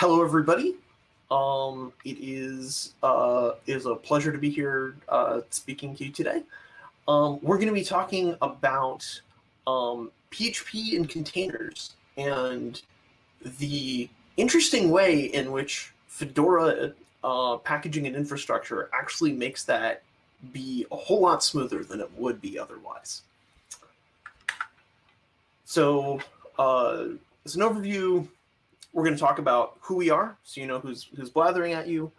hello, everybody. Um, it is uh, is a pleasure to be here uh, speaking to you today. Um, we're going to be talking about um, PHP and containers and the interesting way in which Fedora uh, packaging and infrastructure actually makes that be a whole lot smoother than it would be otherwise. So uh, as an overview, we're going to talk about who we are, so you know who's who's blathering at you.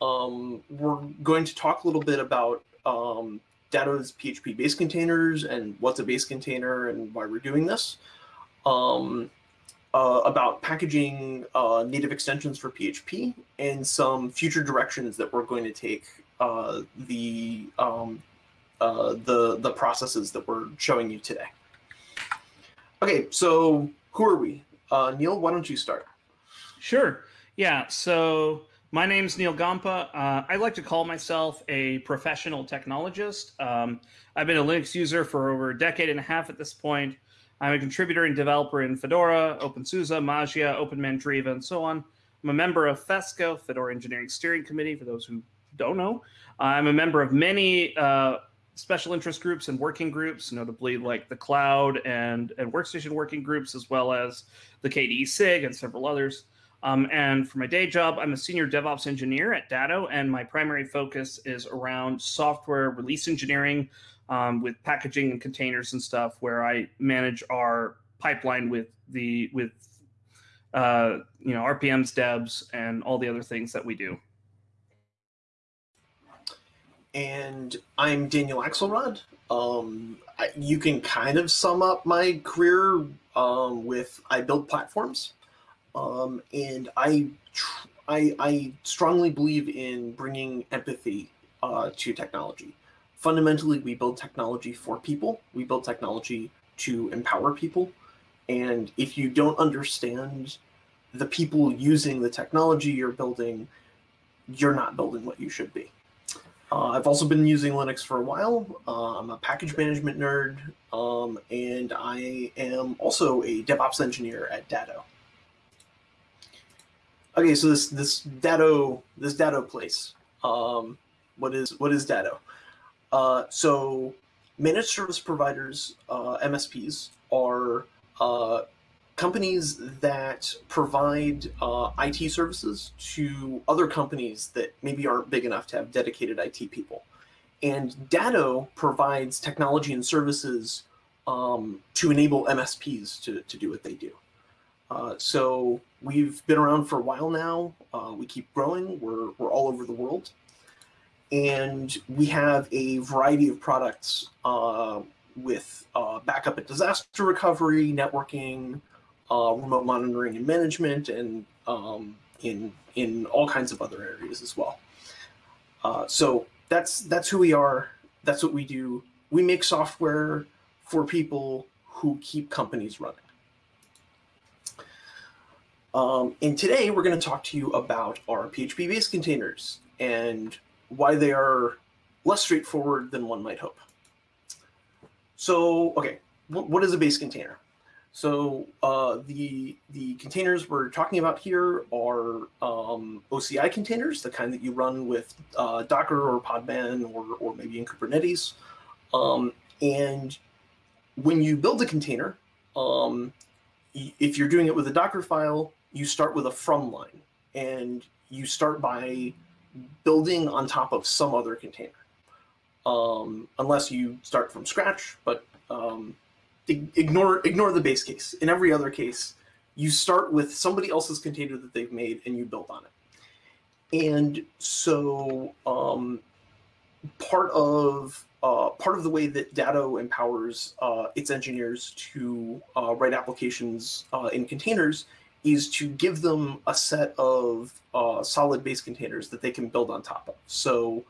Um, we're going to talk a little bit about um, PHP base containers and what's a base container and why we're doing this. Um, uh, about packaging uh, native extensions for PHP and some future directions that we're going to take uh, the um, uh, the the processes that we're showing you today. Okay, so who are we? Uh, Neal, why don't you start? Sure. Yeah. So my name's Neal Gompa. Uh, I like to call myself a professional technologist. Um, I've been a Linux user for over a decade and a half at this point. I'm a contributor and developer in Fedora, OpenSUSE, Mageia, OpenMandriva, and so on. I'm a member of FESCO, Fedora Engineering Steering Committee, for those who don't know. I'm a member of many uh, special interest groups and working groups, notably like the cloud and, and workstation working groups, as well as the KDE SIG and several others. Um, and for my day job, I'm a senior DevOps engineer at Datto, and my primary focus is around software release engineering um, with packaging and containers and stuff, where I manage our pipeline with the with uh, you know RPMs, Debs, and all the other things that we do. And I'm Daniel Axelrod. Um, I, you can kind of sum up my career um, with I build platforms. Um, and I, I, I strongly believe in bringing empathy uh, to technology. Fundamentally, we build technology for people. We build technology to empower people. And if you don't understand the people using the technology you're building, you're not building what you should be. Uh, I've also been using Linux for a while. Uh, I'm a package management nerd, um, and I am also a DevOps engineer at Datto. Okay, so this this Datto this Datto place. Um, what is what is Datto? Uh, so managed service providers, uh, MSPs, are uh, companies that provide uh, IT services to other companies that maybe aren't big enough to have dedicated IT people. And Datto provides technology and services um, to enable MSPs to, to do what they do. Uh, so we've been around for a while now. Uh, we keep growing. We're, we're all over the world. And we have a variety of products uh, with uh, backup and disaster recovery, networking, uh, remote monitoring and management, and um, in, in all kinds of other areas as well. so that's, that's who we are. That's what we do. We make software for people who keep companies running. Um, and today we're going to talk to you about our PHP-based containers and why they are less straightforward than one might hope. So, okay, what is a base container? So uh, the the containers we're talking about here are um, OCI containers, the kind that you run with uh, Docker or Podman or, or maybe in Kubernetes. Um, and when you build a container, um, if you're doing it with a Docker file, you start with a from line and you start by building on top of some other container. Um, unless you start from scratch, but um, ignore ignore the base case. In every other case, you start with somebody else's container that they've made and you build on it. And so um, part of uh, part of the way that Datto empowers uh, its engineers to uh, write applications uh, in containers is to give them a set of uh, solid base containers that they can build on top of. So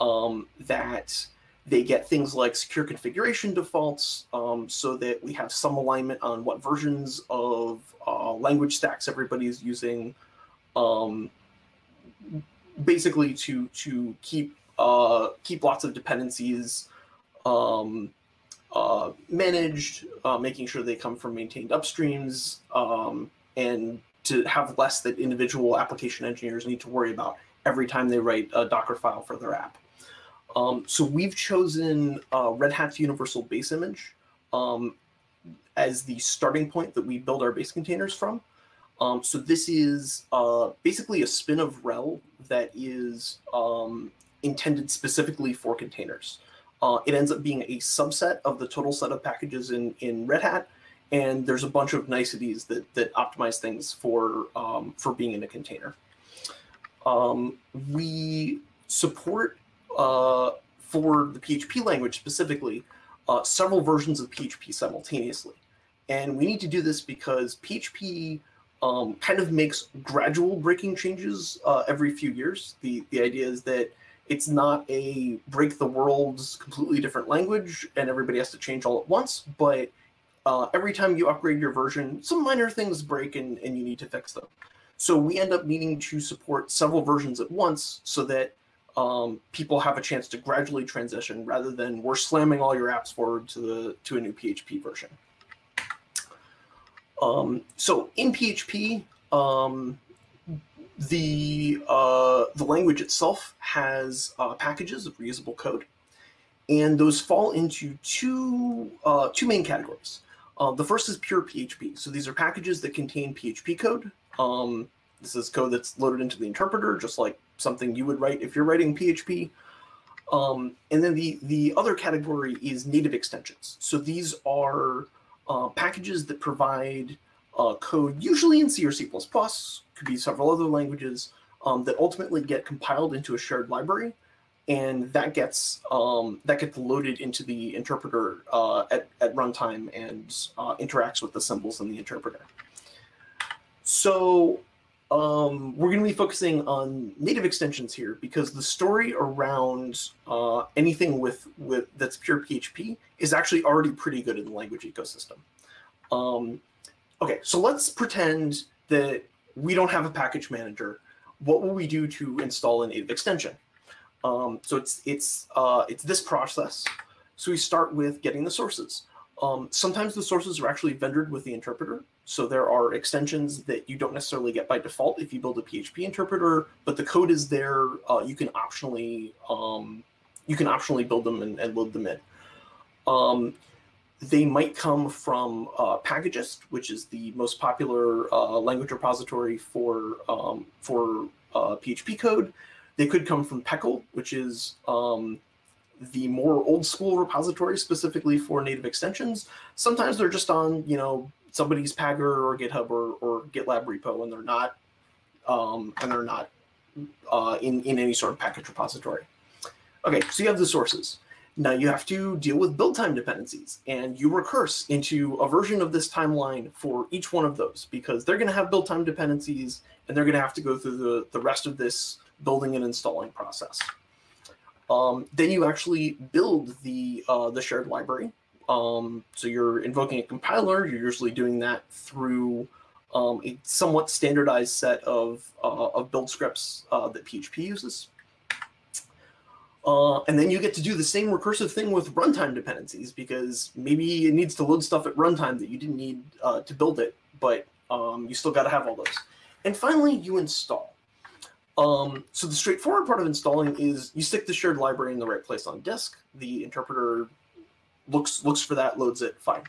um, that they get things like secure configuration defaults um, so that we have some alignment on what versions of uh, language stacks everybody's using. Um, basically to to keep uh, keep lots of dependencies um, uh, managed, uh, making sure they come from maintained upstreams, um, and to have less that individual application engineers need to worry about every time they write a Docker file for their app. Um, so we've chosen uh, Red Hat's Universal Base Image um, as the starting point that we build our base containers from. Um, so this is uh, basically a spin of RHEL that is um, intended specifically for containers. Uh, it ends up being a subset of the total set of packages in, in Red Hat, and there's a bunch of niceties that, that optimize things for, um, for being in a container. Um, we support, uh, for the PHP language specifically, uh, several versions of PHP simultaneously. And we need to do this because PHP um, kind of makes gradual breaking changes uh, every few years. The, the idea is that it's not a break the world's completely different language and everybody has to change all at once, but uh, every time you upgrade your version, some minor things break and, and you need to fix them. So we end up needing to support several versions at once so that um, people have a chance to gradually transition rather than we're slamming all your apps forward to the to a new PHP version. Um, so in PHP, um, the uh, the language itself has uh, packages of reusable code, and those fall into two uh, two main categories. Uh, the first is pure PHP. So these are packages that contain PHP code. Um, this is code that's loaded into the interpreter, just like something you would write if you're writing PHP. Um, and then the the other category is native extensions. So these are uh, packages that provide uh, code, usually in C or C++, could be several other languages, um, that ultimately get compiled into a shared library, and that gets um, that gets loaded into the interpreter uh, at, at runtime and uh, interacts with the symbols in the interpreter. So um, we're going to be focusing on native extensions here because the story around uh, anything with, with that's pure PHP is actually already pretty good in the language ecosystem. Um, okay, so let's pretend that we don't have a package manager. What will we do to install a native extension? Um, so it's it's uh, it's this process. So we start with getting the sources. Um, sometimes the sources are actually vendored with the interpreter. So there are extensions that you don't necessarily get by default if you build a PHP interpreter, but the code is there. Uh, you can optionally um, you can optionally build them and, and load them in. Um, they might come from uh, Packagist, which is the most popular uh, language repository for um, for PHP uh, code. They could come from PECL, which is um, the more old school repository specifically for native extensions. Sometimes they're just on, you know, somebody's Pagure or GitHub or, or GitLab repo, and they're not, um, and they're not uh, in in any sort of package repository. Okay, so you have the sources. Now you have to deal with build time dependencies, and you recurse into a version of this timeline for each one of those because they're going to have build time dependencies, and they're going to have to go through the the rest of this building and installing process. Um, then you actually build the uh, the shared library. Um, so you're invoking a compiler. You're usually doing that through um, a somewhat standardized set of uh, of build scripts uh, that PHP uses. Uh, and then you get to do the same recursive thing with runtime dependencies because maybe it needs to load stuff at runtime that you didn't need uh, to build it, but um, you still got to have all those. And finally, you install. Um, so the straightforward part of installing is you stick the shared library in the right place on disk. The interpreter looks looks for that, loads it, fine.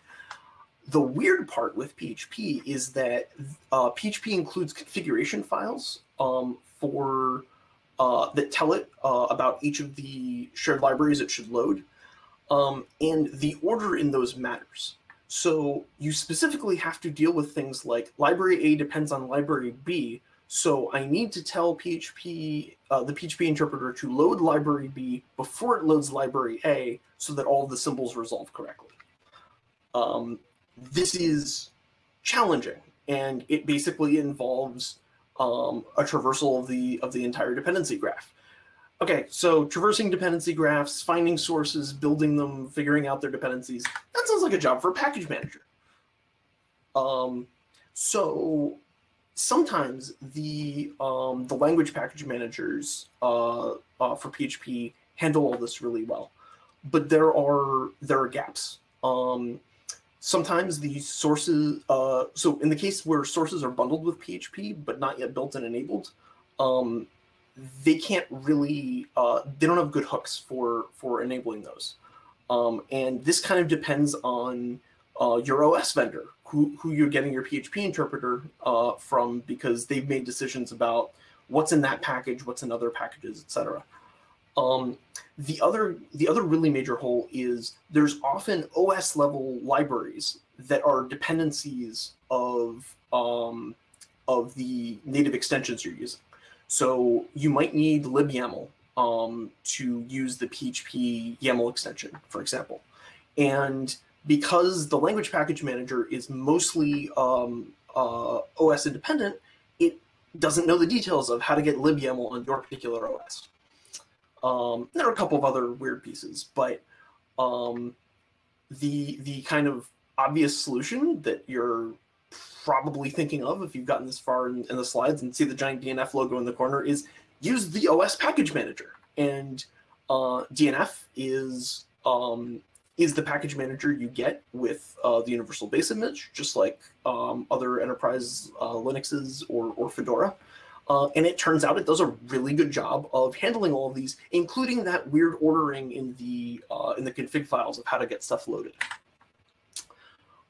The weird part with PHP is that uh, PHP includes configuration files um, for uh, that tell it uh, about each of the shared libraries it should load, um, and the order in those matters. So you specifically have to deal with things like library A depends on library B, so I need to tell PHP, uh, the PHP interpreter to load library B before it loads library A so that all the symbols resolve correctly. Um, this is challenging, and it basically involves um, a traversal of the of the entire dependency graph. Okay, so traversing dependency graphs, finding sources, building them, figuring out their dependencies, that sounds like a job for a package manager. Um, so sometimes the um, the language package managers uh, uh, for PHP handle all this really well, but there are there are gaps. Um, sometimes the sources, uh, so in the case where sources are bundled with PHP but not yet built and enabled, um, they can't really, uh, they don't have good hooks for for enabling those. Um, and this kind of depends on uh, your OS vendor, who, who you're getting your PHP interpreter uh, from, because they've made decisions about what's in that package, what's in other packages, etc. Um, the other the other really major hole is there's often OS level libraries that are dependencies of um, of the native extensions you're using. So you might need libyaml um, to use the PHP YAML extension, for example. And because the language package manager is mostly um, uh, OS independent, it doesn't know the details of how to get libyaml on your particular OS. Um, there are a couple of other weird pieces, but um, the the kind of obvious solution that you're probably thinking of if you've gotten this far in, in the slides and see the giant DNF logo in the corner is use the OS package manager. And uh, DNF is um, is the package manager you get with uh, the universal base image, just like um, other enterprise uh, Linuxes or, or Fedora. Uh, and it turns out it does a really good job of handling all of these, including that weird ordering in the uh, in the config files of how to get stuff loaded.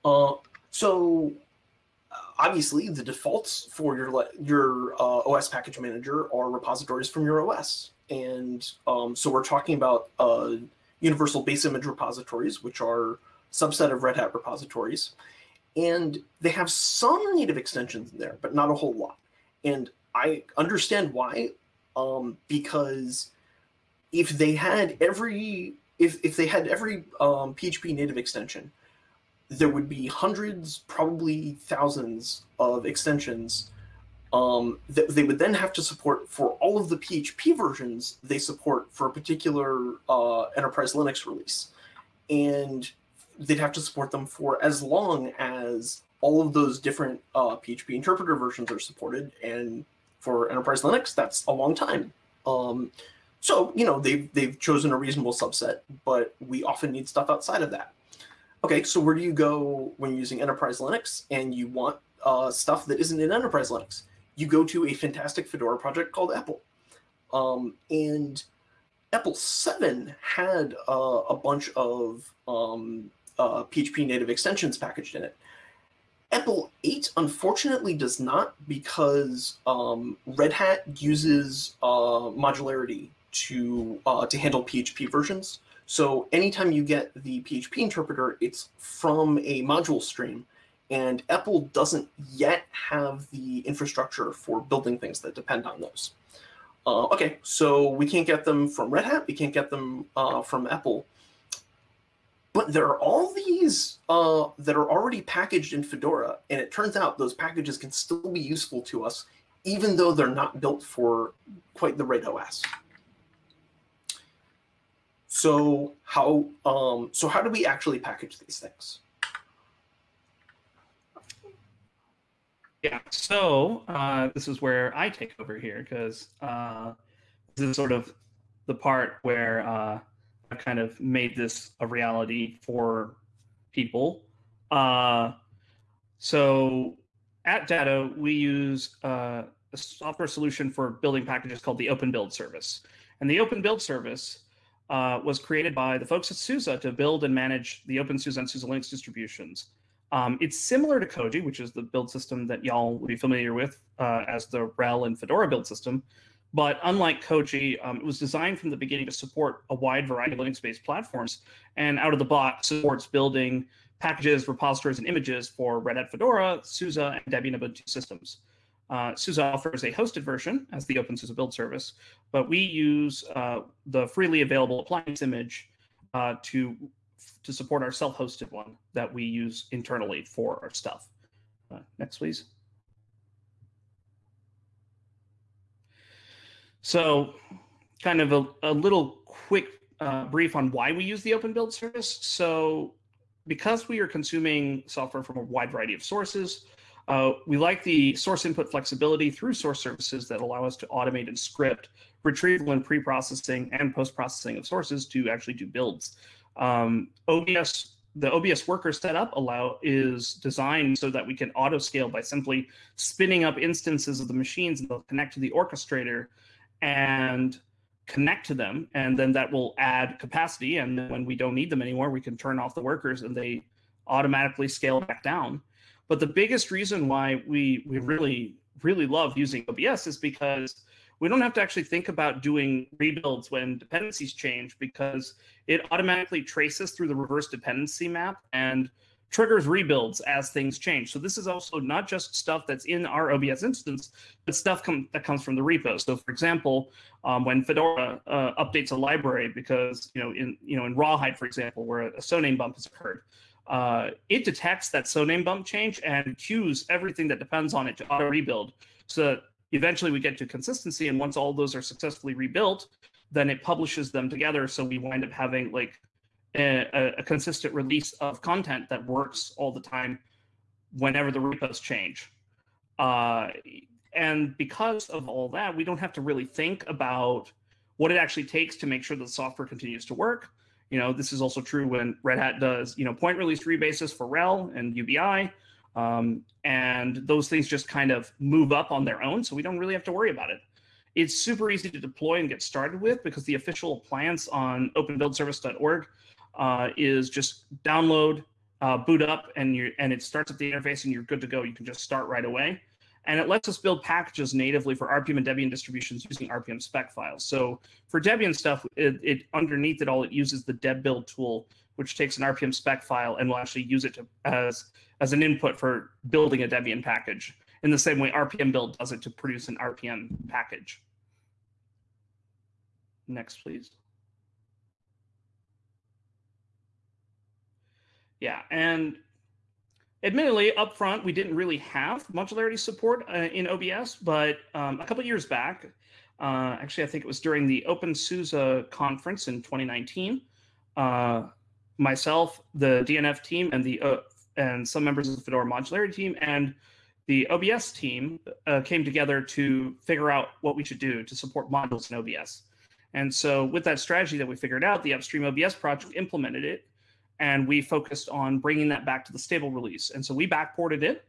Uh, so obviously the defaults for your your uh, OS package manager are repositories from your OS. And um, so we're talking about universal base image repositories, which are subset of Red Hat repositories. And they have some native extensions in there, but not a whole lot. And I understand why, um, because if they had every if if they had every um, PHP native extension, there would be hundreds, probably thousands of extensions um, that they would then have to support for all of the PHP versions they support for a particular uh, enterprise Linux release. And they'd have to support them for as long as all of those different uh, PHP interpreter versions are supported. And for enterprise Linux, that's a long time. Um, so, you know, they've, they've chosen a reasonable subset, but we often need stuff outside of that. Okay, so where do you go when you're using enterprise Linux and you want uh, stuff that isn't in enterprise Linux? You go to a fantastic Fedora project called EPEL. Um, and EPEL 7 had uh, a bunch of um, uh, PHP native extensions packaged in it. EPEL 8 unfortunately does not because um, Red Hat uses uh, modularity to uh, to handle PHP versions. So anytime you get the PHP interpreter, it's from a module stream. And EPEL doesn't yet have the infrastructure for building things that depend on those. Uh, okay, so we can't get them from Red Hat. We can't get them uh, from EPEL. But there are all these uh, that are already packaged in Fedora. And it turns out those packages can still be useful to us, even though they're not built for quite the right OS. So how um, so how do we actually package these things? Yeah, so uh, this is where I take over here because uh, this is sort of the part where uh, I've kind of made this a reality for people. Uh, so at Datto, we use uh, a software solution for building packages called the Open Build Service. And the Open Build Service uh, was created by the folks at SUSE to build and manage the OpenSUSE and SUSE Linux distributions. Um, it's similar to Koji, which is the build system that y'all will be familiar with uh, as the RHEL and Fedora build system. But unlike Koji, um, it was designed from the beginning to support a wide variety of Linux-based platforms, and out of the box supports building packages, repositories, and images for Red Hat Fedora, SUSE, and Debian Ubuntu systems. Uh, SUSE offers a hosted version as the OpenSUSE build service, but we use uh, the freely available appliance image uh, to to support our self-hosted one that we use internally for our stuff. Uh, next, please. So kind of a, a little quick uh, brief on why we use the open build service. So because we are consuming software from a wide variety of sources, uh, we like the source input flexibility through source services that allow us to automate and script retrieval and pre-processing and post-processing of sources to actually do builds. Um, OBS the OBS worker setup allow is designed so that we can auto scale by simply spinning up instances of the machines and they'll connect to the orchestrator and connect to them and then that will add capacity and when we don't need them anymore we can turn off the workers and they automatically scale back down. But the biggest reason why we we really really love using obs is because we don't have to actually think about doing rebuilds when dependencies change because it automatically traces through the reverse dependency map and triggers rebuilds as things change. So this is also not just stuff that's in our OBS instance, but stuff com that comes from the repo. So for example, um, when Fedora uh, updates a library because you know in you know in Rawhide, for example, where a soname bump has occurred, uh, it detects that soname bump change and queues everything that depends on it to auto rebuild. So that eventually we get to consistency, and once all those are successfully rebuilt, then it publishes them together. So we wind up having like a, a, consistent release of content that works all the time whenever the repos change. Uh, and because of all that, we don't have to really think about what it actually takes to make sure the software continues to work. You know, this is also true when Red Hat does, you know, point release rebases for RHEL and UBI. Um, and those things just kind of move up on their own. So we don't really have to worry about it. It's super easy to deploy and get started with because the official appliance on openbuildservice.org uh, is just download, uh, boot up, and you and it starts at the interface, and you're good to go. You can just start right away, and it lets us build packages natively for RPM and Debian distributions using RPM spec files. So for Debian stuff, it, it underneath it all, it uses the debbuild tool, which takes an RPM spec file and will actually use it to, as as an input for building a Debian package in the same way RPM build does it to produce an RPM package. Next, please. Yeah, and admittedly, upfront, we didn't really have modularity support uh, in OBS, but um, a couple years back, uh, actually, I think it was during the OpenSUSE conference in 2019, uh, myself, the DNF team, and the uh, and some members of the Fedora modularity team and the OBS team uh, came together to figure out what we should do to support modules in OBS. And so, with that strategy that we figured out, the upstream OBS project implemented it, and we focused on bringing that back to the stable release. And so, we backported it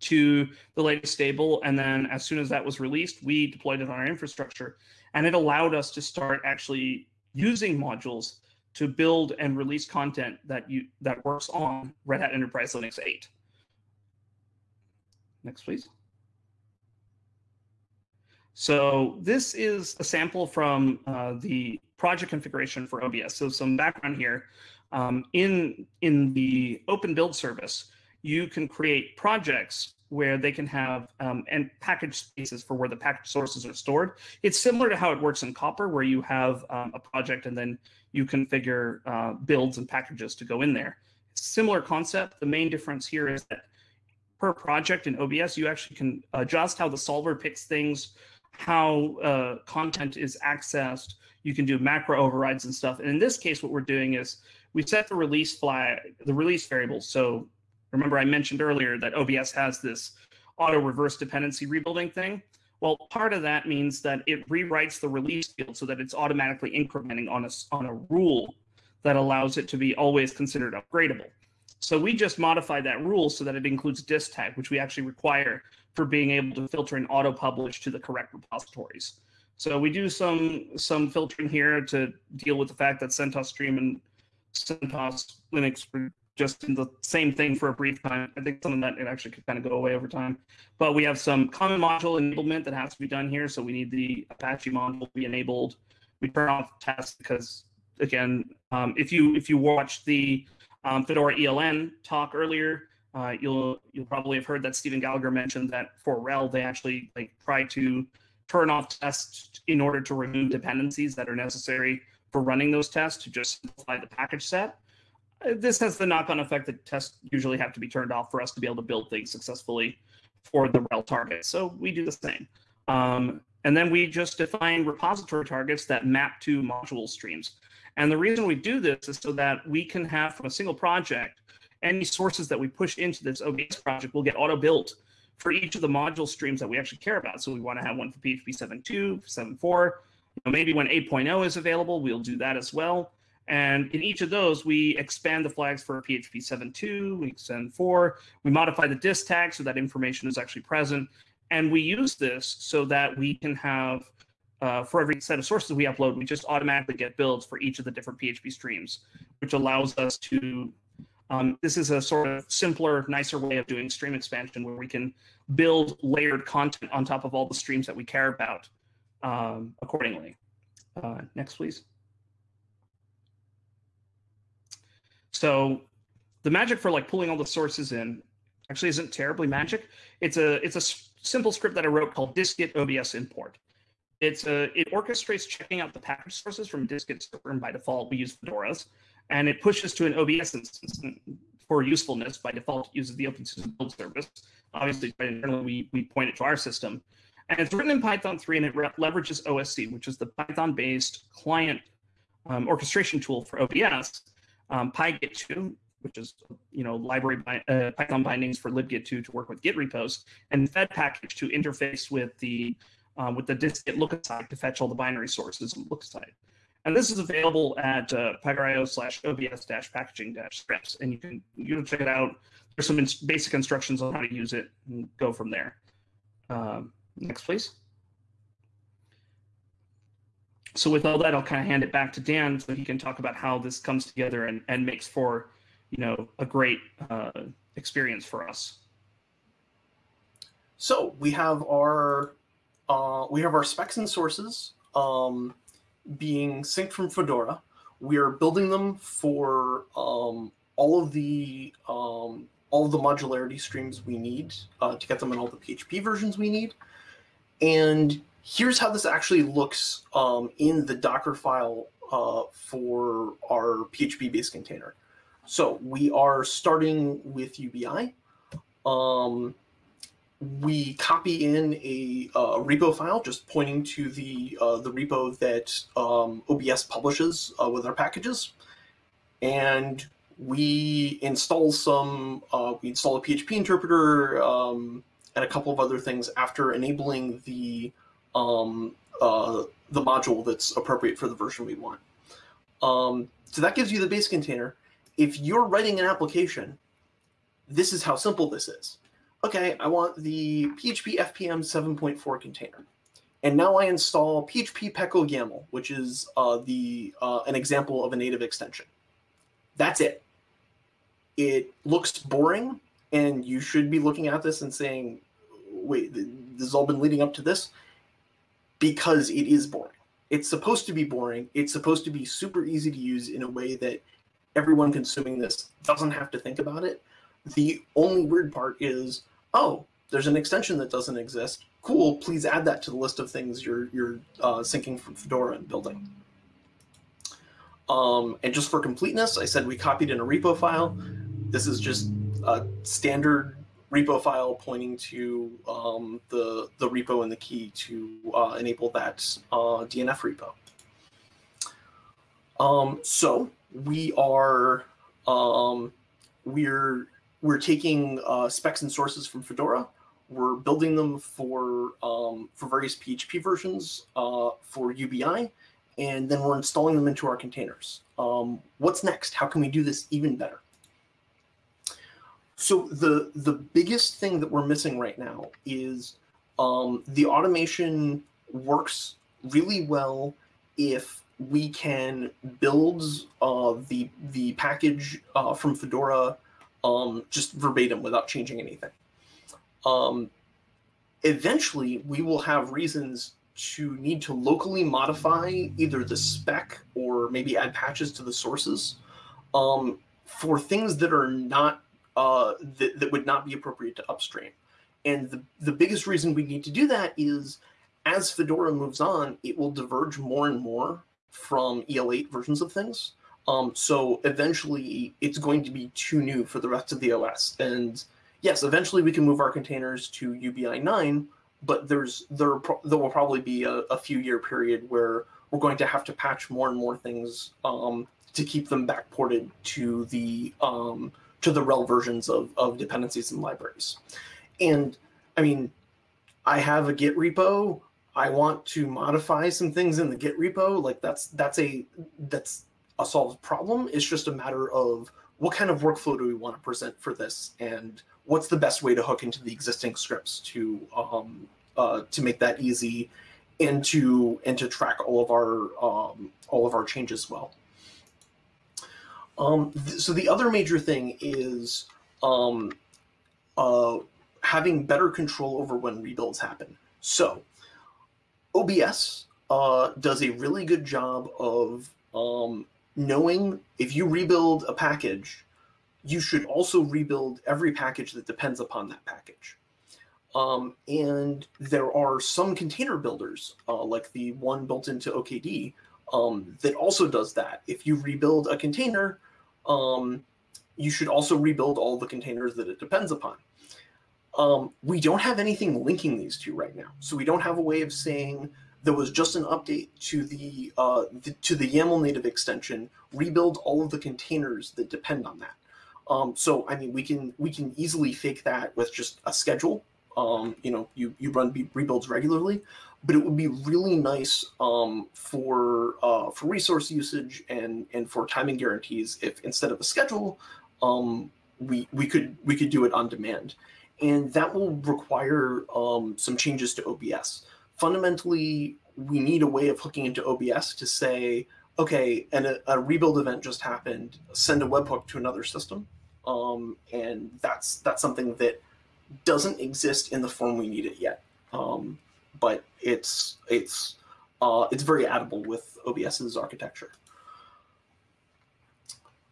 to the latest stable. And then, as soon as that was released, we deployed it on our infrastructure, and it allowed us to start actually using modules to build and release content that you that works on Red Hat Enterprise Linux 8. Next, please. So this is a sample from uh, the project configuration for OBS. So some background here. Um, in, in the open build service, you can create projects where they can have um, and package spaces for where the package sources are stored. It's similar to how it works in Copr, where you have um, a project and then you configure uh, builds and packages to go in there. Similar concept. The main difference here is that per project in OBS, you actually can adjust how the solver picks things, how uh, content is accessed. You can do macro overrides and stuff. And in this case, what we're doing is we set the release flag, the release variables. So remember I mentioned earlier that OBS has this auto reverse dependency rebuilding thing. Well, part of that means that it rewrites the release field so that it's automatically incrementing on a, on a rule that allows it to be always considered upgradable. So we just modify that rule so that it includes dist tag, which we actually require for being able to filter and auto publish to the correct repositories. So we do some some filtering here to deal with the fact that CentOS Stream and CentOS Linux just in the same thing for a brief time. I think something that it actually could kind of go away over time. But we have some common module enablement that has to be done here. So we need the Apache module to be enabled. We turn off tests because again, um, if you if you watch the um, Fedora ELN talk earlier, uh, you'll you'll probably have heard that Stephen Gallagher mentioned that for RHEL they actually like try to turn off tests in order to remove dependencies that are necessary for running those tests to just simplify the package set. This has the knock-on effect that tests usually have to be turned off for us to be able to build things successfully for the RHEL target. So we do the same. Um, and then we just define repository targets that map to module streams. And the reason we do this is so that we can have from a single project any sources that we push into this OBS project will get auto built for each of the module streams that we actually care about. So we want to have one for PHP 7.2, 7.4. You know, maybe when 8.0 is available, we'll do that as well. And in each of those, we expand the flags for PHP 7.2, we extend 4, we modify the dist tag so that information is actually present. And we use this so that we can have, uh, for every set of sources we upload, we just automatically get builds for each of the different PHP streams, which allows us to, um, this is a sort of simpler, nicer way of doing stream expansion where we can build layered content on top of all the streams that we care about um, accordingly. Uh, next, please. So the magic for like pulling all the sources in actually isn't terribly magic. It's a it's a simple script that I wrote called dist-git obs import. It's a it orchestrates checking out the package sources from dist-git server, and by default we use Fedora's, and it pushes to an OBS instance for usefulness. By default, it uses the OpenSUSE build service. Obviously, internally we we point it to our system, and it's written in Python 3, and it leverages OSC, which is the Python-based client um, orchestration tool for OBS um, PyGit2, which is you know library by, uh, Python bindings for libgit2 to work with Git repos, and fedpkg to interface with the um, with the dist-git lookaside to fetch all the binary sources and lookaside. And this is available at uh, pagure.io slash obs dash packaging dash scripts, and you can you can check it out. There's some basic instructions on how to use it and go from there. Um, next, please. So with all that, I'll kind of hand it back to Dan so he can talk about how this comes together and, and makes for, you know, a great uh, experience for us. So we have our uh, we have our specs and sources um, being synced from Fedora. We are building them for um, all of the um, all of the modularity streams we need uh, to get them in all the PHP versions we need, and here's how this actually looks um, in the Docker file uh, for our PHP-based container. So we are starting with UBI. Um, we copy in a, uh, repo file just pointing to the uh, the repo that um, OBS publishes uh, with our packages, and we install some. Uh, we install a PHP interpreter um, and a couple of other things after enabling the um, uh, the module that's appropriate for the version we want. Um, so that gives you the base container. If you're writing an application, this is how simple this is. Okay, I want the PHP FPM 7.4 container. And now I install PHP PECL YAML, which is uh, the uh, an example of a native extension. That's it. It looks boring, and you should be looking at this and saying, wait, this has all been leading up to this because it is boring. It's supposed to be boring. It's supposed to be super easy to use in a way that everyone consuming this doesn't have to think about it. The only weird part is, oh, there's an extension that doesn't exist. Cool, please add that to the list of things you're, you're uh, syncing from Fedora and building. Um, and just for completeness, I said we copied in a repo file. This is just a standard repo file pointing to um, the, the repo and the key to uh, enable that uh, DNF repo. Um, so we are um, we're we're taking uh, specs and sources from Fedora. We're building them for um, for various PHP versions uh, for UBI, and then we're installing them into our containers. Um, what's next? How can we do this even better? So the the biggest thing that we're missing right now is um, the automation works really well if we can build uh, the the package uh, from Fedora um, just verbatim without changing anything. Um, eventually, we will have reasons to need to locally modify either the spec or maybe add patches to the sources um, for things that are not uh, that, that would not be appropriate to upstream. And the, the biggest reason we need to do that is as Fedora moves on, it will diverge more and more from EL8 versions of things. Um, so eventually it's going to be too new for the rest of the OS. And yes, eventually we can move our containers to UBI 9, but there's there, there will probably be a, a, few year period where we're going to have to patch more and more things um, to keep them backported to the um, to the RHEL versions of, of dependencies and libraries. And I mean, I have a Git repo. I want to modify some things in the Git repo. Like that's that's a that's a solved problem. It's just a matter of what kind of workflow do we want to present for this, and what's the best way to hook into the existing scripts to um, uh, to make that easy, and to and to track all of our um, all of our changes well. Um, th so the other major thing is um, uh, having better control over when rebuilds happen. So OBS uh, does a really good job of um, knowing if you rebuild a package, you should also rebuild every package that depends upon that package. Um, and there are some container builders, uh, like the one built into OKD, um, that also does that. If you rebuild a container, um, you should also rebuild all the containers that it depends upon. Um, we don't have anything linking these two right now. So we don't have a way of saying there was just an update to the, uh, the to the YAML native extension, rebuild all of the containers that depend on that. Um, so I mean, we can we can easily fake that with just a schedule. Um, you know, you you run rebuilds regularly, but it would be really nice um, for uh, for resource usage and and for timing guarantees if instead of a schedule, um, we we could we could do it on demand and that will require um, some changes to OBS. Fundamentally, we need a way of hooking into OBS to say, okay, and a, a rebuild event just happened, send a webhook to another system. Um, and that's that's something that doesn't exist in the form we need it yet. Um, but it's it's uh, it's very addable with OBS's architecture.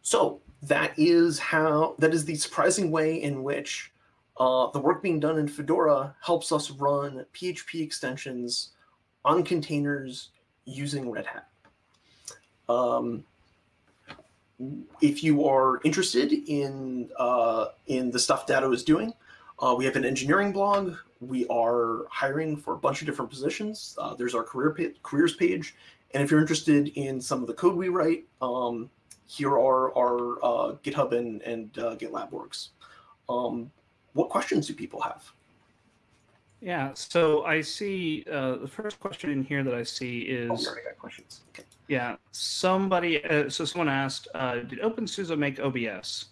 So that is how that is the surprising way in which uh, the work being done in Fedora helps us run PHP extensions on containers using Red Hat. Um, if you are interested in uh, in the stuff Datto is doing, uh, we have an engineering blog. We are hiring for a bunch of different positions. Uh, there's our career pa careers page, and if you're interested in some of the code we write, um, here are our uh, GitHub and, and uh, GitLab works. Um, what questions do people have? Yeah, so I see uh, the first question in here that I see is. Oh, already got questions. Okay. Yeah, somebody. Uh, so someone asked, uh, "Did OpenSUSE make OBS?"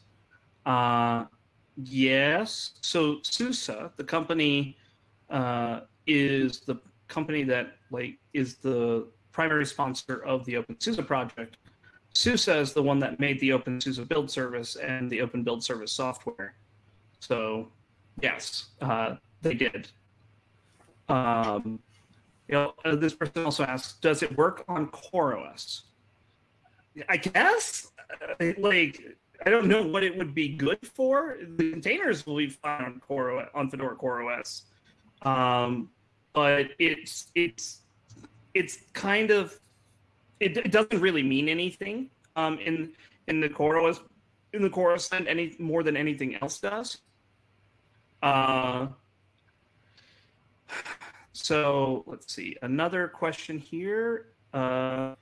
Uh, yes. So SUSE, the company, uh, is the company that like is the primary sponsor of the OpenSUSE project. SUSE is the one that made the OpenSUSE build service and the Open Build Service software. So, yes, uh, they did. Um, you know, uh, this person also asks, does it work on CoreOS? I guess, uh, like, I don't know what it would be good for. The containers will be fine on Core on Fedora CoreOS, um, but it's it's it's kind of it, it doesn't really mean anything um, in in the CoreOS in the CoreOS any more than anything else does. Uh, so let's see. Another question here. Uh,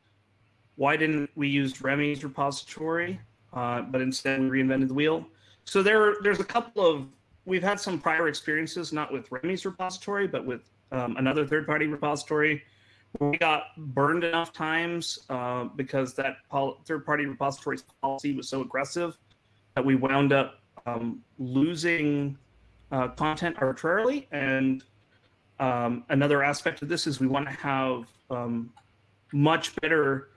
why didn't we use Remi's repository, uh, but instead we reinvented the wheel? So there, there's a couple of, we've had some prior experiences, not with Remi's repository, but with um, another third-party repository. We got burned enough times uh, because that third-party repository's policy was so aggressive that we wound up um, losing uh, content arbitrarily. And um, another aspect of this is we want to have um, much better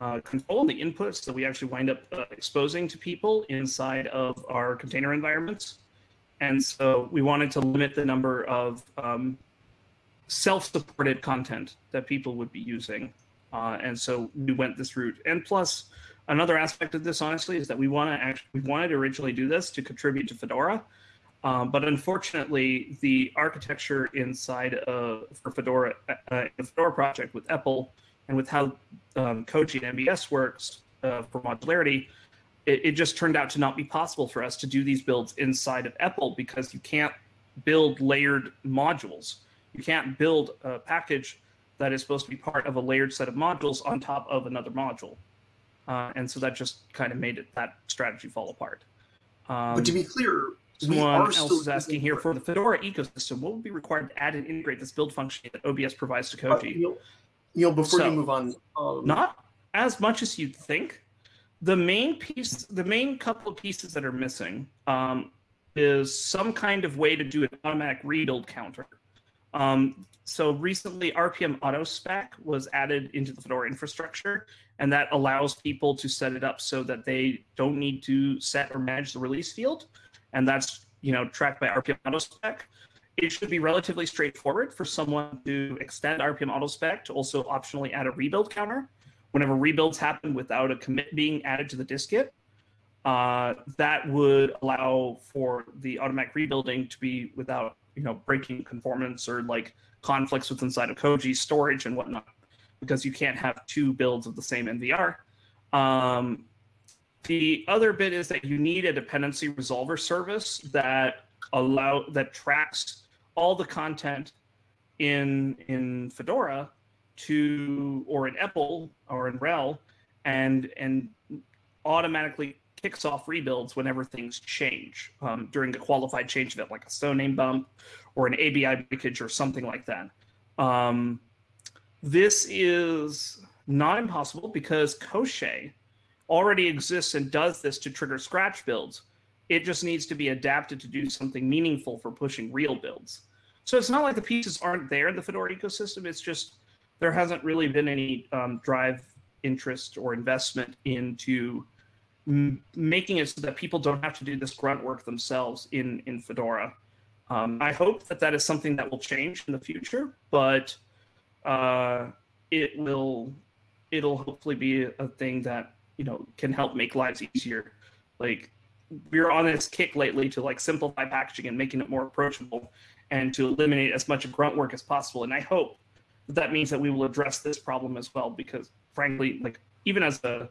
uh, control the inputs that we actually wind up uh, exposing to people inside of our container environments. And so we wanted to limit the number of um, self-supported content that people would be using. Uh, and so we went this route. And plus, another aspect of this, honestly, is that we want to actually we wanted to originally do this to contribute to Fedora, um, but unfortunately, the architecture inside of for Fedora, uh, the Fedora project with EPEL and with how um, Koji and MBS works uh, for modularity, it, it, just turned out to not be possible for us to do these builds inside of EPEL because you can't build layered modules. You can't build a package that is supposed to be part of a layered set of modules on top of another module. Uh, and so that just kind of made it that strategy fall apart. Um, but to be clear, Someone else is asking here for the Fedora ecosystem, what would be required to add and integrate this build function that OBS provides to Koji? Uh, Neal, Neal, before so, you move on, um, not as much as you'd think. The main piece, the main couple of pieces that are missing um, is some kind of way to do an automatic rebuild counter. Um, so recently, rpmautospec was added into the Fedora infrastructure, and that allows people to set it up so that they don't need to set or manage the release field, and that's you know tracked by RPM Auto Spec. It should be relatively straightforward for someone to extend rpmautospec to also optionally add a rebuild counter whenever rebuilds happen without a commit being added to the dist-git. Uh, that would allow for the automatic rebuilding to be without you know breaking conformance or like conflicts with inside of Koji storage and whatnot, because you can't have two builds of the same NVR. Um, the other bit is that you need a dependency resolver service that allow that tracks all the content in in Fedora to or in EPEL or in RHEL and and automatically kicks off rebuilds whenever things change um, during a qualified change event, like a soname bump or an ABI breakage or something like that. Um, this is not impossible because Koschei already exists and does this to trigger scratch builds. It just needs to be adapted to do something meaningful for pushing real builds. So it's not like the pieces aren't there in the Fedora ecosystem. It's just there hasn't really been any um, drive, interest, or investment into making it so that people don't have to do this grunt work themselves in in Fedora. Um, I hope that that is something that will change in the future, but uh, it will it'll hopefully be a thing that you know can help make lives easier. Like we're on this kick lately to like simplify packaging and making it more approachable and to eliminate as much grunt work as possible. And I hope that, means that we will address this problem as well because frankly, like even as a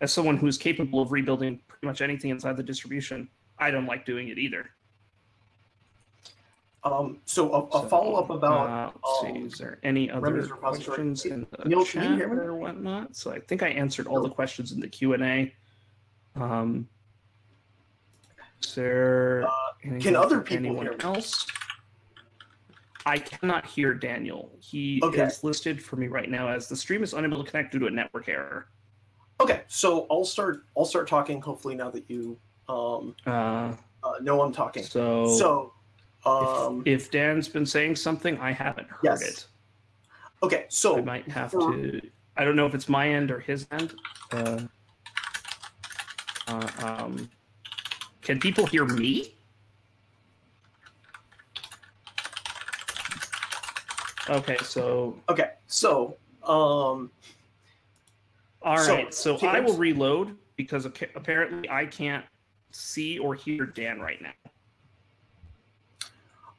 as someone who's capable of rebuilding pretty much anything inside the distribution, I don't like doing it either. Um, so a, a so, follow up about. Uh, let's um, see, is there any other questions in the Neal, chat or whatnot? So I think I answered all the questions in the Q and A. Um, is there? Uh, can other people anyone hear else? I cannot hear Daniel. He okay. is listed for me right now as the stream is unable to connect due to a network error. Okay, so I'll start. I'll start talking. Hopefully, now that you um, uh, uh, know I'm talking. So, so um, if, if, Dan's been saying something, I haven't heard yes. it. Okay, so I might have for, to. I don't know if it's my end or his end. Uh, uh, um, can people hear me? Okay, so okay, so um, all right, so, so I will reload because apparently I can't see or hear Dan right now.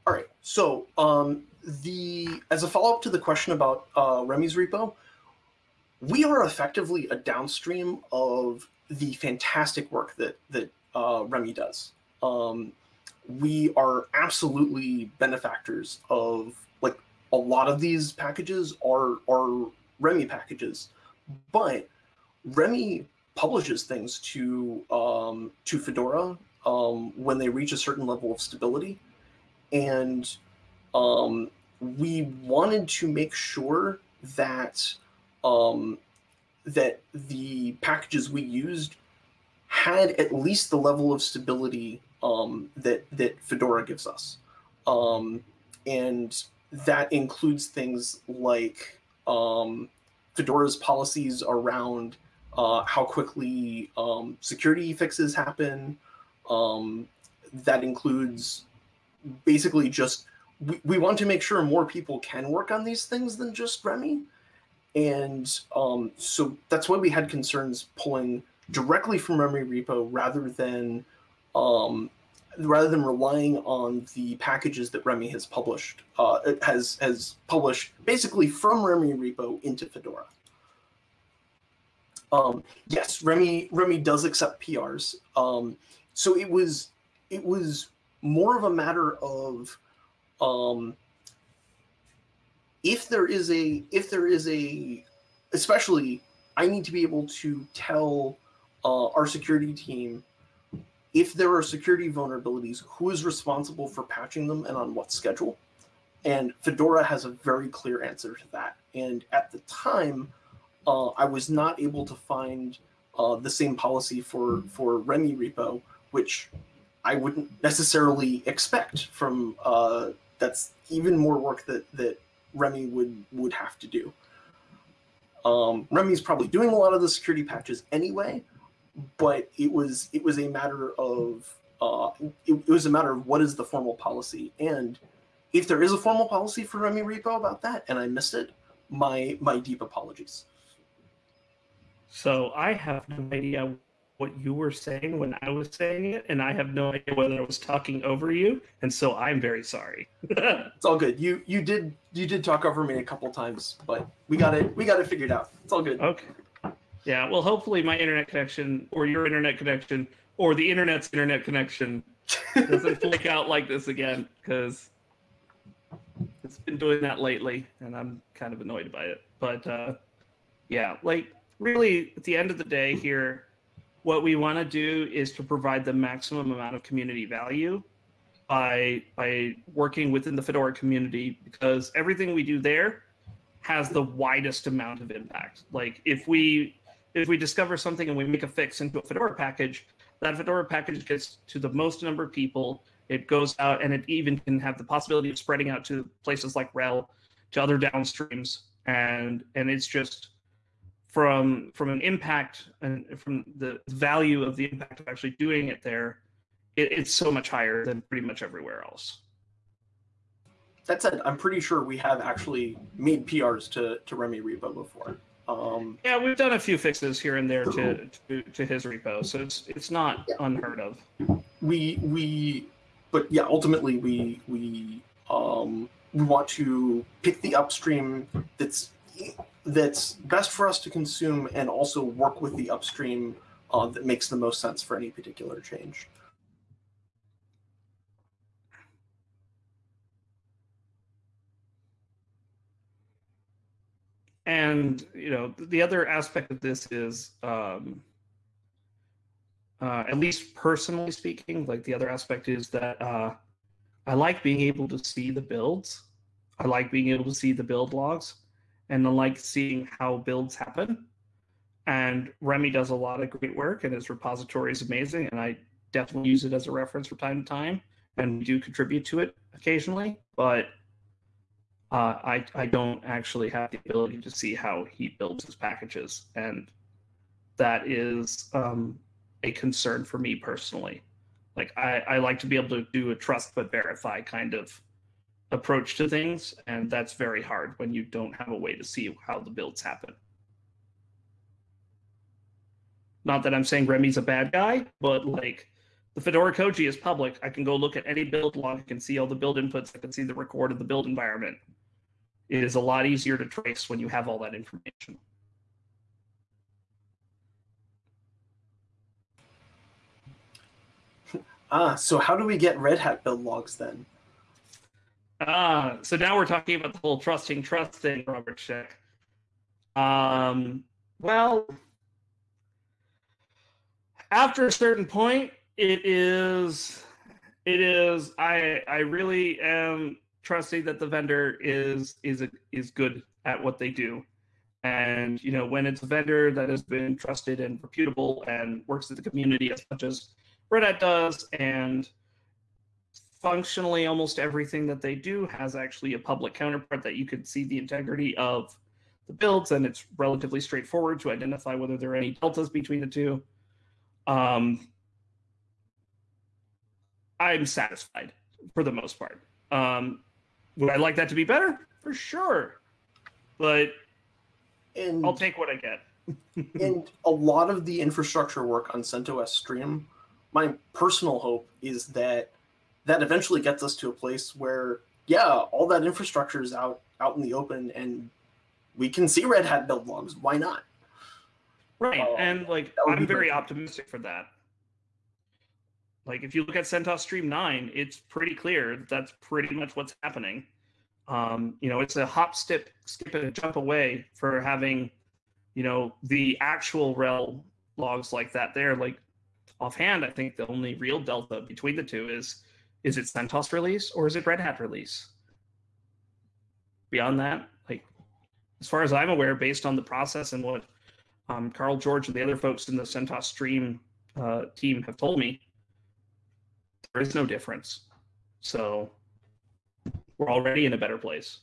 All right, so um, the as a follow up to the question about uh, Remi's repo, we are effectively a downstream of the fantastic work that that uh, Remi does. Um, we are absolutely benefactors of a lot of these packages are are Remi packages, but Remi publishes things to um, to Fedora um, when they reach a certain level of stability, and um, we wanted to make sure that um, that the packages we used had at least the level of stability um, that that Fedora gives us, um, and that includes things like Fedora's policies around uh, how quickly um, security fixes happen. Um, that includes basically just we, we want to make sure more people can work on these things than just Remi. And um, so that's why we had concerns pulling directly from Remi repo rather than um, rather than relying on the packages that Remi has published, uh, has has published basically from Remi repo into Fedora. Um, yes, Remi Remi does accept PRs. Um, so it was it was more of a matter of um, if there is a if there is a especially I need to be able to tell uh, our security team if there are security vulnerabilities, who is responsible for patching them and on what schedule. And Fedora has a very clear answer to that. And at the time, uh, I was not able to find uh, the same policy for for Remi repo, which I wouldn't necessarily expect from uh, that's even more work that that Remi would would have to do. Um, Remi's probably doing a lot of the security patches anyway, but it was it was a matter of uh, it, it was a matter of what is the formal policy and if there is a formal policy for Remi repo about that and I missed it, my my deep apologies. So I have no idea what you were saying when I was saying it, and I have no idea whether I was talking over you, and so I'm very sorry. it's all good. You you did you did talk over me a couple times, but we got it we got it figured out. It's all good. Okay. Yeah. Well, hopefully my internet connection, or your internet connection, or the internet's internet connection doesn't flake out like this again, because it's been doing that lately, and I'm kind of annoyed by it. But uh, yeah, like really, at the end of the day, here what we want to do is to provide the maximum amount of community value by by working within the Fedora community because everything we do there has the widest amount of impact. Like if we if we discover something and we make a fix into a Fedora package, that Fedora package gets to the most number of people. It goes out and it even can have the possibility of spreading out to places like RHEL, to other downstreams, and and it's just from from an impact and from the value of the impact of actually doing it there, it, it's so much higher than pretty much everywhere else. That said, I'm pretty sure we have actually made PRs to to Remi repo before. Um, yeah, we've done a few fixes here and there to, to, to his repo, so it's it's not yeah. unheard of. We we, but yeah, ultimately we we um, we want to pick the upstream that's that's best for us to consume and also work with the upstream uh, that makes the most sense for any particular change. And you know, the other aspect of this is, um, uh, at least personally speaking, like the other aspect is that uh, I like being able to see the builds. I like being able to see the build logs and I like seeing how builds happen. And Remi does a lot of great work, and his repository is amazing. And I definitely use it as a reference from time to time, and we do contribute to it occasionally. But uh, I I don't actually have the ability to see how he builds his packages, and that is um, a concern for me personally. Like I, I like to be able to do a trust but verify kind of approach to things, and that's very hard when you don't have a way to see how the builds happen. Not that I'm saying Remi's a bad guy, but like the Fedora Koji is public. I can go look at any build log, I can see all the build inputs, I can see the record of the build environment. It is a lot easier to trace when you have all that information. Ah, so how do we get Red Hat build logs then? Ah, so now we're talking about the whole trusting trust thing, Robert Scheck. Um, well, after a certain point, it is, it is. I I really am trusting that the vendor is is a, is good at what they do, and you know when it's a vendor that has been trusted and reputable and works with the community as much as Red Hat does, and functionally almost everything that they do has actually a public counterpart that you could see the integrity of the builds and it's relatively straightforward to identify whether there are any deltas between the two. Um, i'm satisfied for the most part. Um, would i like that to be better for sure but and, i'll take what i get and a lot of the infrastructure work on CentOS Stream my personal hope is that that eventually gets us to a place where, yeah, all that infrastructure is out out in the open, and we can see Red Hat build logs. Why not? Right, uh, and like I'm very optimistic for that. Like if you look at CentOS Stream Nine, it's pretty clear that's pretty much what's happening. Um, you know, it's a hop, skip, skip, and jump away for having, you know, the actual RHEL logs like that. There, like offhand, I think the only real delta between the two is is it CentOS release or is it Red Hat release? Beyond that, like as far as I'm aware, based on the process and what um, Carl George and the other folks in the CentOS Stream uh, team have told me, there is no difference. So we're already in a better place.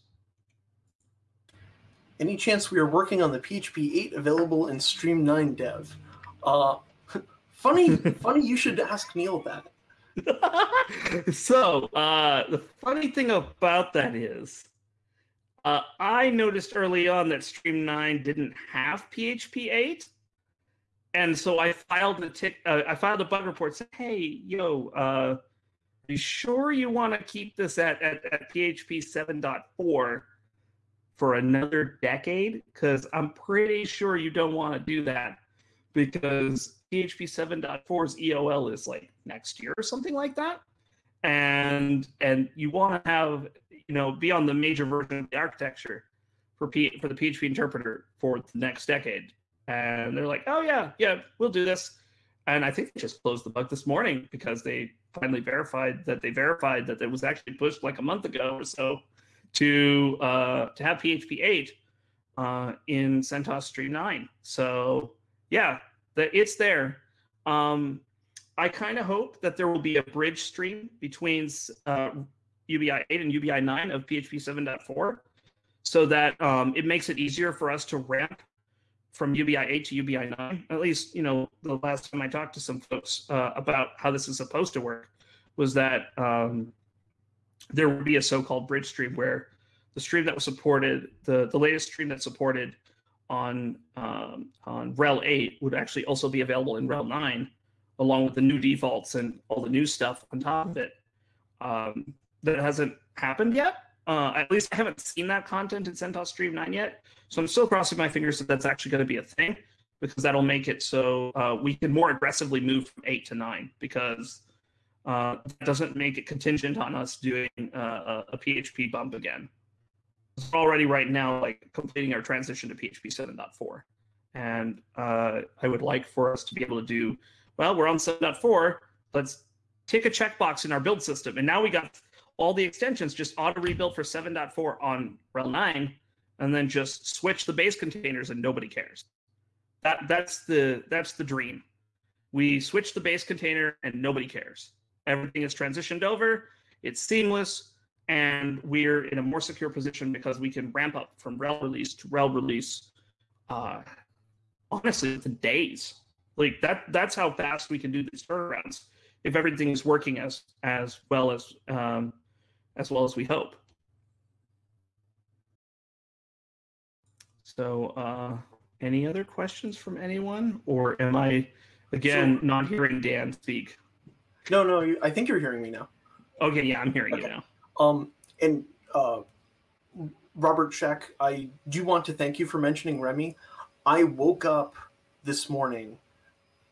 Any chance we are working on the PHP 8 available in Stream 9 dev? Uh, funny, funny you should ask Neal that. so uh, the funny thing about that is, uh, I noticed early on that Stream 9 didn't have PHP 8, and so I filed a tick. Uh, I filed a bug report saying, "Hey, yo, uh, you sure you want to keep this at, at, at PHP 7.4 for another decade? Because I'm pretty sure you don't want to do that because PHP 7.4's EOL is like next year or something like that. And and you want to have you know be on the major version of the architecture for P, for the PHP interpreter for the next decade. And they're like, oh yeah, yeah, we'll do this. And I think they just closed the bug this morning because they finally verified that they verified that it was actually pushed like a month ago or so to uh, to have PHP 8 uh, in CentOS Stream 9. So yeah, that it's there. Um, I kind of hope that there will be a bridge stream between uh, UBI 8 and UBI 9 of PHP 7.4 so that um, it makes it easier for us to ramp from UBI 8 to UBI 9. At least, you know, the last time I talked to some folks uh, about how this is supposed to work was that um, there would be a so-called bridge stream where the stream that was supported, the, the latest stream that supported on um, on RHEL 8 would actually also be available in RHEL 9, along with the new defaults and all the new stuff on top of it. Um, that hasn't happened yet. Uh, at least I haven't seen that content in CentOS Stream 9 yet. So I'm still crossing my fingers that that's actually going to be a thing because that'll make it so uh, we can more aggressively move from 8 to 9 because uh, that doesn't make it contingent on us doing uh, a, a PHP bump again we're already right now like completing our transition to PHP 7.4. And uh, I would like for us to be able to do, well, we're on 7.4, let's take a checkbox in our build system. And now we got all the extensions just auto rebuild for 7.4 on RHEL 9, and then just switch the base containers and nobody cares. That that's the that's the dream. We switch the base container and nobody cares. Everything is transitioned over. It's seamless and we're in a more secure position because we can ramp up from RHEL release to RHEL release uh, honestly within days like that that's how fast we can do these turnarounds if everything is working as as well as um, as well as we hope so uh, any other questions from anyone or am i again so, not hearing dan speak no no i think you're hearing me now okay yeah i'm hearing okay. you now um, and uh, Robert Scheck, I do want to thank you for mentioning Remi. I woke up this morning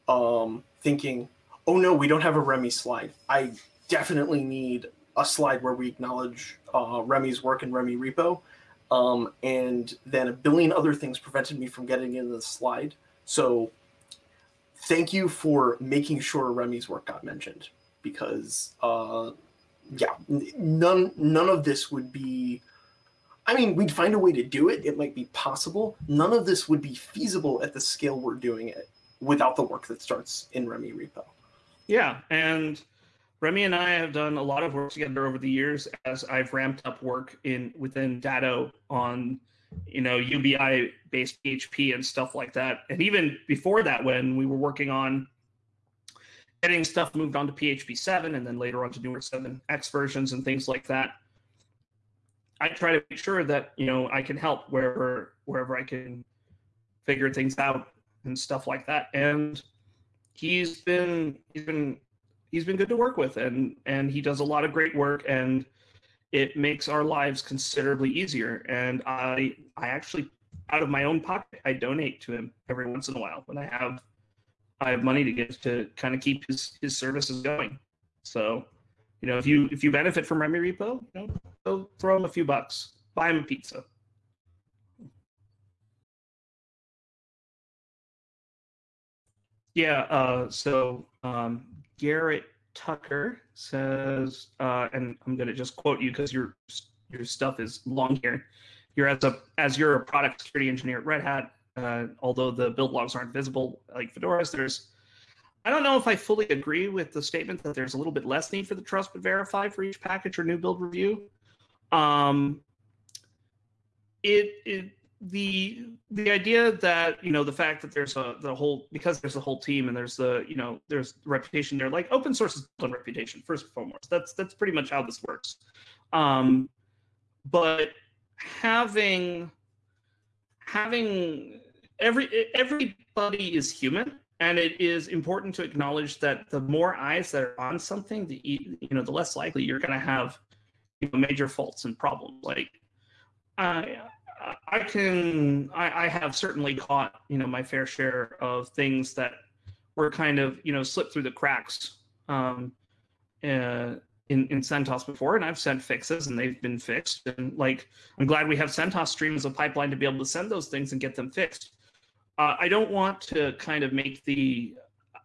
um, thinking, oh no, we don't have a Remi slide. I definitely need a slide where we acknowledge uh, Remi's work in Remi repo. Um, and then a billion other things prevented me from getting into the slide. So thank you for making sure Remi's work got mentioned because uh, yeah, none none of this would be. I mean, we'd find a way to do it. It might be possible. None of this would be feasible at the scale we're doing it without the work that starts in Remi repo. Yeah, and Remi and I have done a lot of work together over the years as I've ramped up work in within Datto on you know UBI based PHP and stuff like that. And even before that, when we were working on getting stuff moved on to PHP 7 and then later on to newer 7x versions and things like that. I try to make sure that, you know, I can help wherever wherever I can figure things out and stuff like that. And he's been he's been he's been good to work with and and he does a lot of great work and it makes our lives considerably easier. And I I actually out of my own pocket I donate to him every once in a while when I have I have money to give to kind of keep his his services going. So, you know, if you if you benefit from Remi Repo, you know, go throw him a few bucks, buy him a pizza. Yeah. Uh, so um, Garrett Tucker says, uh, and I'm going to just quote you because your your stuff is long here. You're as a as you're a product security engineer at Red Hat Uh, although the build logs aren't visible like Fedora's, there's I don't know if I fully agree with the statement that there's a little bit less need for the trust but verify for each package or new build review. Um, it, it the the idea that you know the fact that there's a the whole because there's a whole team and there's the you know there's reputation there like open source is built on reputation first and foremost. That's that's pretty much how this works. Um but having having every everybody is human and it is important to acknowledge that the more eyes that are on something the you know the less likely you're going to have you know, major faults and problems. Like I I can I, I have certainly caught you know my fair share of things that were kind of you know slipped through the cracks um, uh, in in CentOS before, and I've sent fixes and they've been fixed. And like I'm glad we have CentOS stream as a pipeline to be able to send those things and get them fixed. Uh, I don't want to kind of make the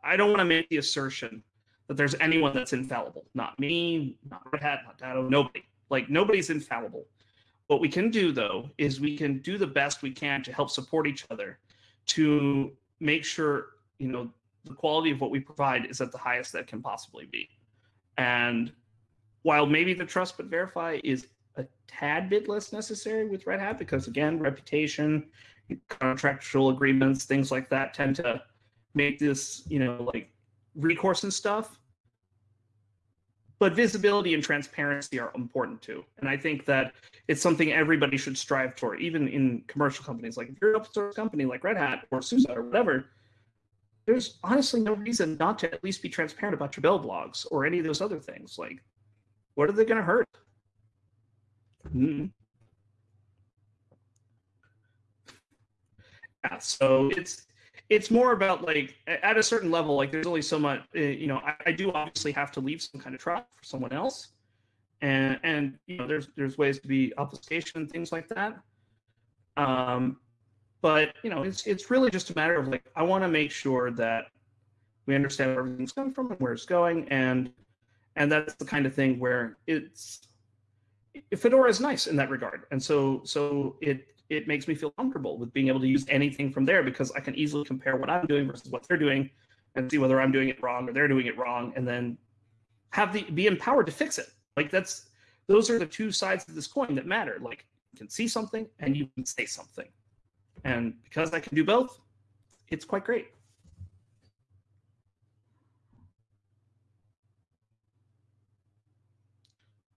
I don't want to make the assertion that there's anyone that's infallible. Not me, not Red Hat, not Datto, nobody. Like nobody's infallible. What we can do though is we can do the best we can to help support each other to make sure, you know, the quality of what we provide is at the highest that can possibly be. And while maybe the trust but verify is a tad bit less necessary with Red Hat because again, reputation, contractual agreements, things like that tend to make this, you know, like recourse and stuff but visibility and transparency are important too. And I think that it's something everybody should strive for, even in commercial companies. Like if you're an open source company like Red Hat or SUSE or whatever, there's honestly no reason not to at least be transparent about your build logs or any of those other things. Like, what are they going to hurt? Mm-hmm. Yeah, so it's it's more about like at a certain level like there's only so much uh, you know I, I, do obviously have to leave some kind of trust for someone else. And and you know there's there's ways to be obfuscation and things like that. Um but you know it's it's really just a matter of like i want to make sure that we understand where everything's coming from and where it's going. And and that's the kind of thing where it's fedora is nice in that regard. And so so it it makes me feel comfortable with being able to use anything from there because I can easily compare what I'm doing versus what they're doing and see whether I'm doing it wrong or they're doing it wrong and then have the be empowered to fix it. Like that's those are the two sides of this coin that matter. Like you can see something and you can say something. And because I can do both, it's quite great.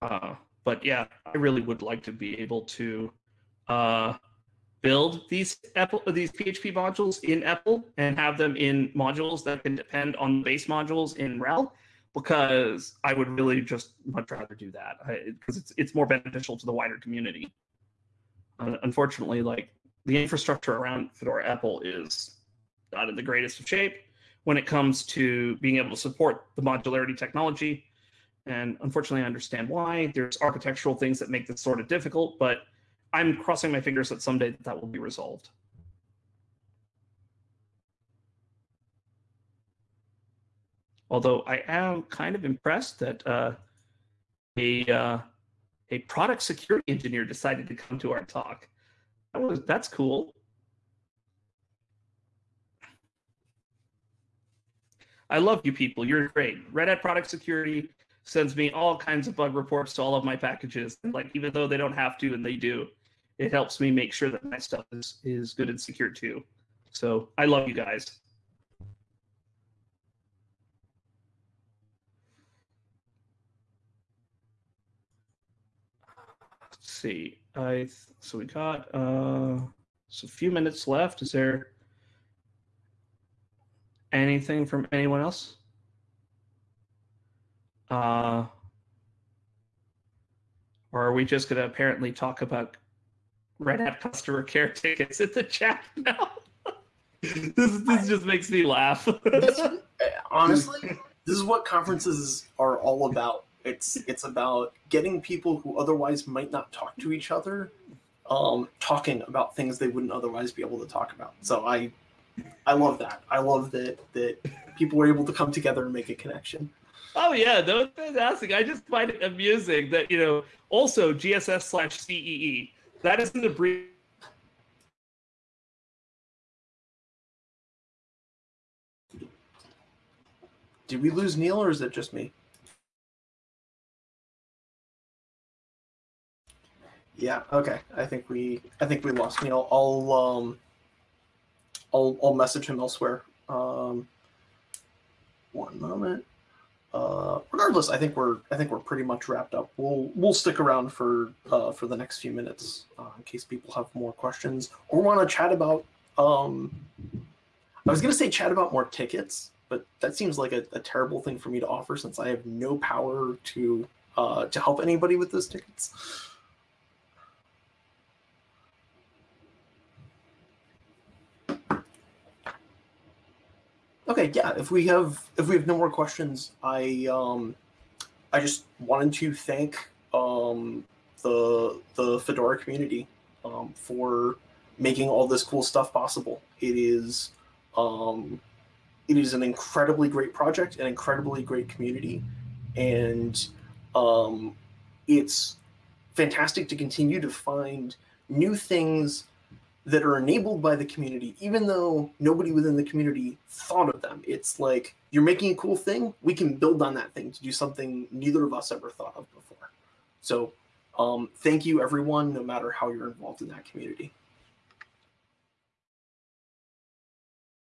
Uh, but yeah, I really would like to be able to uh, build these EPEL these PHP modules in EPEL and have them in modules that can depend on base modules in RHEL because I would really just much rather do that because it's it's more beneficial to the wider community. Uh, unfortunately, like the infrastructure around Fedora EPEL is not in the greatest of shape when it comes to being able to support the modularity technology. And unfortunately, I understand why. There's architectural things that make this sort of difficult, but I'm crossing my fingers that someday that, will be resolved. Although I am kind of impressed that uh, a uh, a product security engineer decided to come to our talk. That was that's cool. I love you people. You're great. Red Hat Product Security sends me all kinds of bug reports to all of my packages. Like even though they don't have to, and they do it helps me make sure that my stuff is is good and secure too. So I love you guys. Let's see. I so we got uh so a few minutes left. Is there anything from anyone else? Uh, or are we just going to apparently talk about Red Hat customer care tickets in the chat now. this this just makes me laugh. this, honestly, this is what conferences are all about. It's it's about getting people who otherwise might not talk to each other, um, talking about things they wouldn't otherwise be able to talk about. So I, I love that. I love that that people were able to come together and make a connection. Oh yeah, that was fantastic. I just find it amusing that you know also GSS slash CEE that is the a brief. Did we lose Neal or is it just me? Yeah, okay. I think we I think we lost Neal. I'll um I'll I'll message him elsewhere. Um one moment. Uh, regardless, I think we're I think we're pretty much wrapped up. We'll we'll stick around for uh, for the next few minutes uh, in case people have more questions or want to chat about. Um, I was gonna say chat about more tickets, but that seems like a, a terrible thing for me to offer since I have no power to uh, to help anybody with those tickets. Okay, yeah. If we have if we have no more questions, I um, I just wanted to thank um, the the Fedora community um, for making all this cool stuff possible. It is um, it is an incredibly great project, an incredibly great community, and um, it's fantastic to continue to find new things that are enabled by the community, even though nobody within the community thought of them. It's like you're making a cool thing, we can build on that thing to do something neither of us ever thought of before. So, um, thank you, everyone, no matter how you're involved in that community.